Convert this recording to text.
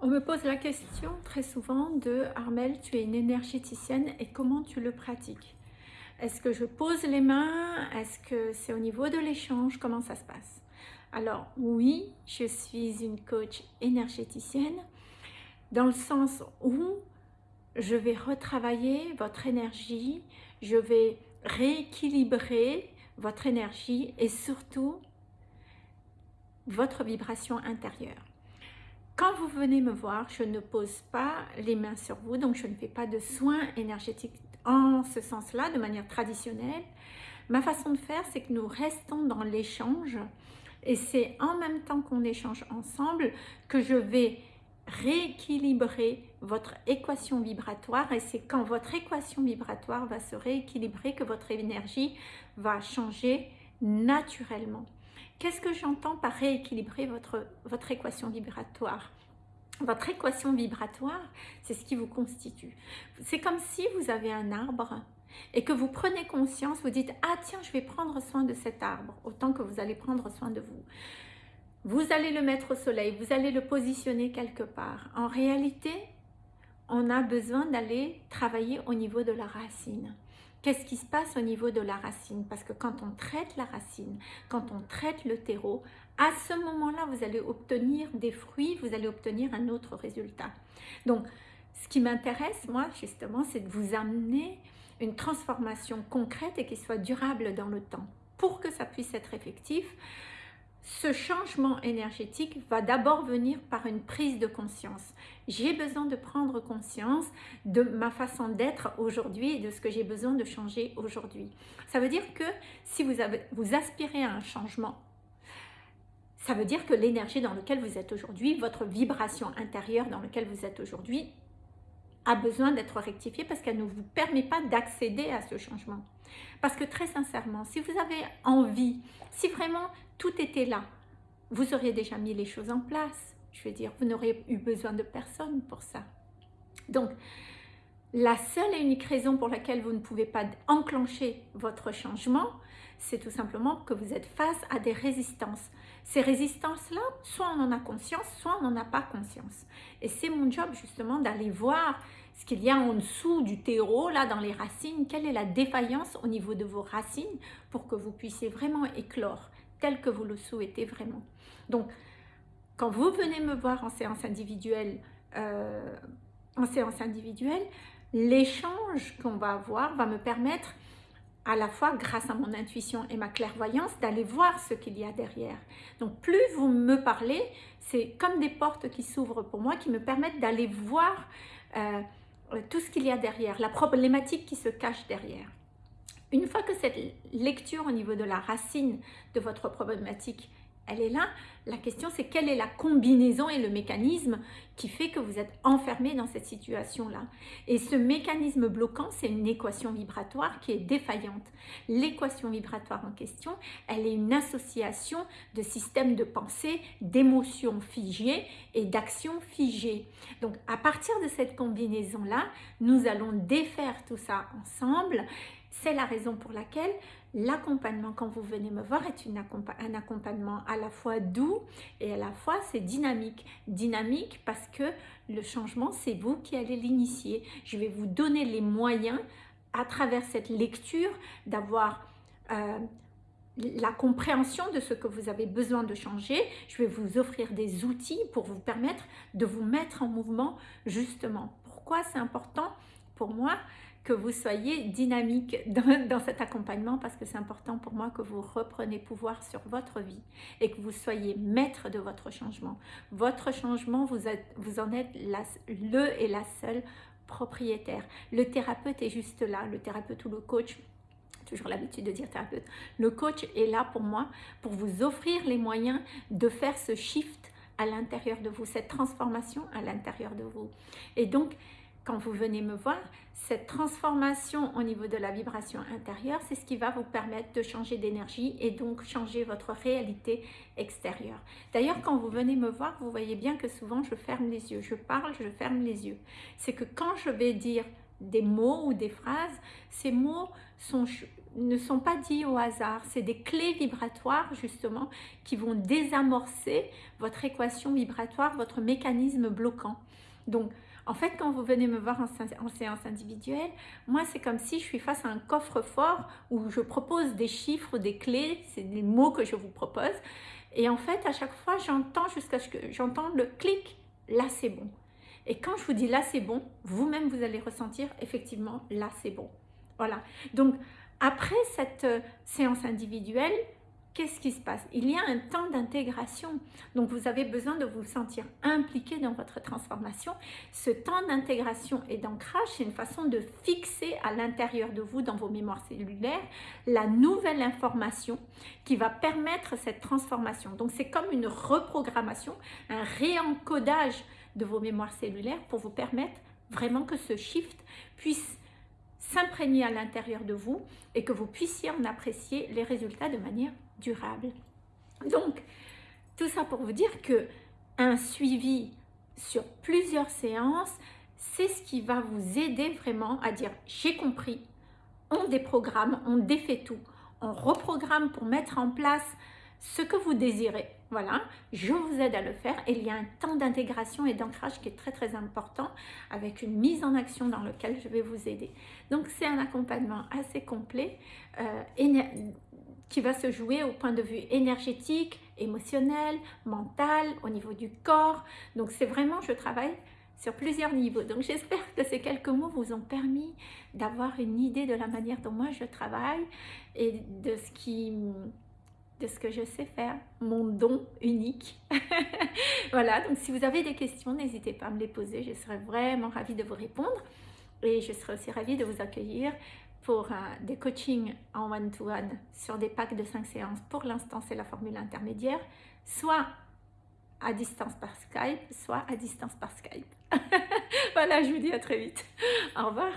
On me pose la question très souvent de Armel, tu es une énergéticienne et comment tu le pratiques? Est-ce que je pose les mains? Est-ce que c'est au niveau de l'échange? Comment ça se passe? Alors oui, je suis une coach énergéticienne dans le sens où je vais retravailler votre énergie, je vais rééquilibrer votre énergie et surtout votre vibration intérieure. Quand vous venez me voir, je ne pose pas les mains sur vous, donc je ne fais pas de soins énergétiques en ce sens-là, de manière traditionnelle. Ma façon de faire, c'est que nous restons dans l'échange et c'est en même temps qu'on échange ensemble que je vais rééquilibrer votre équation vibratoire et c'est quand votre équation vibratoire va se rééquilibrer que votre énergie va changer naturellement. Qu'est-ce que j'entends par rééquilibrer votre, votre équation vibratoire? Votre équation vibratoire, c'est ce qui vous constitue. C'est comme si vous avez un arbre et que vous prenez conscience, vous dites « Ah tiens, je vais prendre soin de cet arbre » autant que vous allez prendre soin de vous. Vous allez le mettre au soleil, vous allez le positionner quelque part. En réalité, on a besoin d'aller travailler au niveau de la racine. Qu'est-ce qui se passe au niveau de la racine? Parce que quand on traite la racine, quand on traite le terreau, à ce moment-là, vous allez obtenir des fruits, vous allez obtenir un autre résultat. Donc, ce qui m'intéresse, moi, justement, c'est de vous amener une transformation concrète et qui soit durable dans le temps. Pour que ça puisse être effectif, ce changement énergétique va d'abord venir par une prise de conscience. J'ai besoin de prendre conscience de ma façon d'être aujourd'hui et de ce que j'ai besoin de changer aujourd'hui. Ça veut dire que si vous, vous aspirez à un changement, ça veut dire que l'énergie dans laquelle vous êtes aujourd'hui, votre vibration intérieure dans laquelle vous êtes aujourd'hui, a besoin d'être rectifiée parce qu'elle ne vous permet pas d'accéder à ce changement. Parce que très sincèrement, si vous avez envie, si vraiment tout était là, vous auriez déjà mis les choses en place. Je veux dire, vous n'auriez eu besoin de personne pour ça. Donc, la seule et unique raison pour laquelle vous ne pouvez pas enclencher votre changement, c'est tout simplement que vous êtes face à des résistances. Ces résistances-là, soit on en a conscience, soit on n'en a pas conscience. Et c'est mon job justement d'aller voir ce qu'il y a en dessous du terreau, là dans les racines, quelle est la défaillance au niveau de vos racines pour que vous puissiez vraiment éclore tel que vous le souhaitez vraiment. Donc, quand vous venez me voir en séance individuelle, euh, en séance individuelle, l'échange qu'on va avoir va me permettre à la fois grâce à mon intuition et ma clairvoyance d'aller voir ce qu'il y a derrière. Donc plus vous me parlez, c'est comme des portes qui s'ouvrent pour moi, qui me permettent d'aller voir euh, tout ce qu'il y a derrière, la problématique qui se cache derrière. Une fois que cette lecture au niveau de la racine de votre problématique, elle est là, la question c'est quelle est la combinaison et le mécanisme qui fait que vous êtes enfermé dans cette situation-là. Et ce mécanisme bloquant, c'est une équation vibratoire qui est défaillante. L'équation vibratoire en question, elle est une association de systèmes de pensée, d'émotions figées et d'actions figées. Donc à partir de cette combinaison-là, nous allons défaire tout ça ensemble c'est la raison pour laquelle l'accompagnement, quand vous venez me voir, est un accompagnement à la fois doux et à la fois c'est dynamique. Dynamique parce que le changement, c'est vous qui allez l'initier. Je vais vous donner les moyens à travers cette lecture d'avoir euh, la compréhension de ce que vous avez besoin de changer. Je vais vous offrir des outils pour vous permettre de vous mettre en mouvement justement. Pourquoi c'est important pour moi? Que vous soyez dynamique dans, cet accompagnement parce que c'est important pour moi que vous repreniez pouvoir sur votre vie et que vous soyez maître de votre changement. Votre changement, vous, êtes, vous en êtes le et la seule propriétaire. Le thérapeute est juste là, le thérapeute ou le coach toujours l'habitude de dire thérapeute. Le coach est là pour moi, pour vous offrir les moyens de faire ce shift à l'intérieur de vous, cette transformation à l'intérieur de vous. Et donc, quand vous venez me voir, cette transformation au niveau de la vibration intérieure, c'est ce qui va vous permettre de changer d'énergie et donc changer votre réalité extérieure. D'ailleurs, quand vous venez me voir, vous voyez bien que souvent je ferme les yeux. Je parle, je ferme les yeux. C'est que quand je vais dire des mots ou des phrases, ces mots ne sont pas dits au hasard. C'est des clés vibratoires justement qui vont désamorcer votre équation vibratoire, votre mécanisme bloquant. Donc, en fait, quand vous venez me voir en, séance individuelle, moi, c'est comme si je suis face à un coffre-fort où je propose des chiffres, des clés, c'est des mots que je vous propose. Et en fait, à chaque fois, j'entends jusqu'à ce que j'entends le clic, là, c'est bon. Et quand je vous dis là, c'est bon, vous-même, vous allez ressentir effectivement, là, c'est bon. Voilà. Donc, après cette euh, séance individuelle, qu'est-ce qui se passe? Il y a un temps d'intégration. Donc, vous avez besoin de vous sentir impliqué dans votre transformation. Ce temps d'intégration et d'ancrage, c'est une façon de fixer à l'intérieur de vous, dans vos mémoires cellulaires, la nouvelle information qui va permettre cette transformation. Donc, c'est comme une reprogrammation, un réencodage de vos mémoires cellulaires pour vous permettre vraiment que ce shift puisse s'imprégner à l'intérieur de vous et que vous puissiez en apprécier les résultats de manière durable. Donc, tout ça pour vous dire que un suivi sur plusieurs séances, c'est ce qui va vous aider vraiment à dire j'ai compris, on déprogramme, on défait tout, on reprogramme pour mettre en place ce que vous désirez. Voilà, je vous aide à le faire et il y a un temps d'intégration et d'ancrage qui est très très important avec une mise en action dans lequel je vais vous aider. Donc c'est un accompagnement assez complet euh, qui va se jouer au point de vue énergétique, émotionnel, mental, au niveau du corps. Donc c'est vraiment, je travaille sur plusieurs niveaux. Donc j'espère que ces quelques mots vous ont permis d'avoir une idée de la manière dont moi je travaille et de ce qui de ce que je sais faire, mon don unique. voilà, donc si vous avez des questions, n'hésitez pas à me les poser, je serai vraiment ravie de vous répondre. Et je serai aussi ravie de vous accueillir pour euh, des coachings en one-to-one sur des packs de 5 séances. Pour l'instant, c'est la formule intermédiaire, soit à distance par Skype, soit à distance par Skype. voilà, je vous dis à très vite. Au revoir.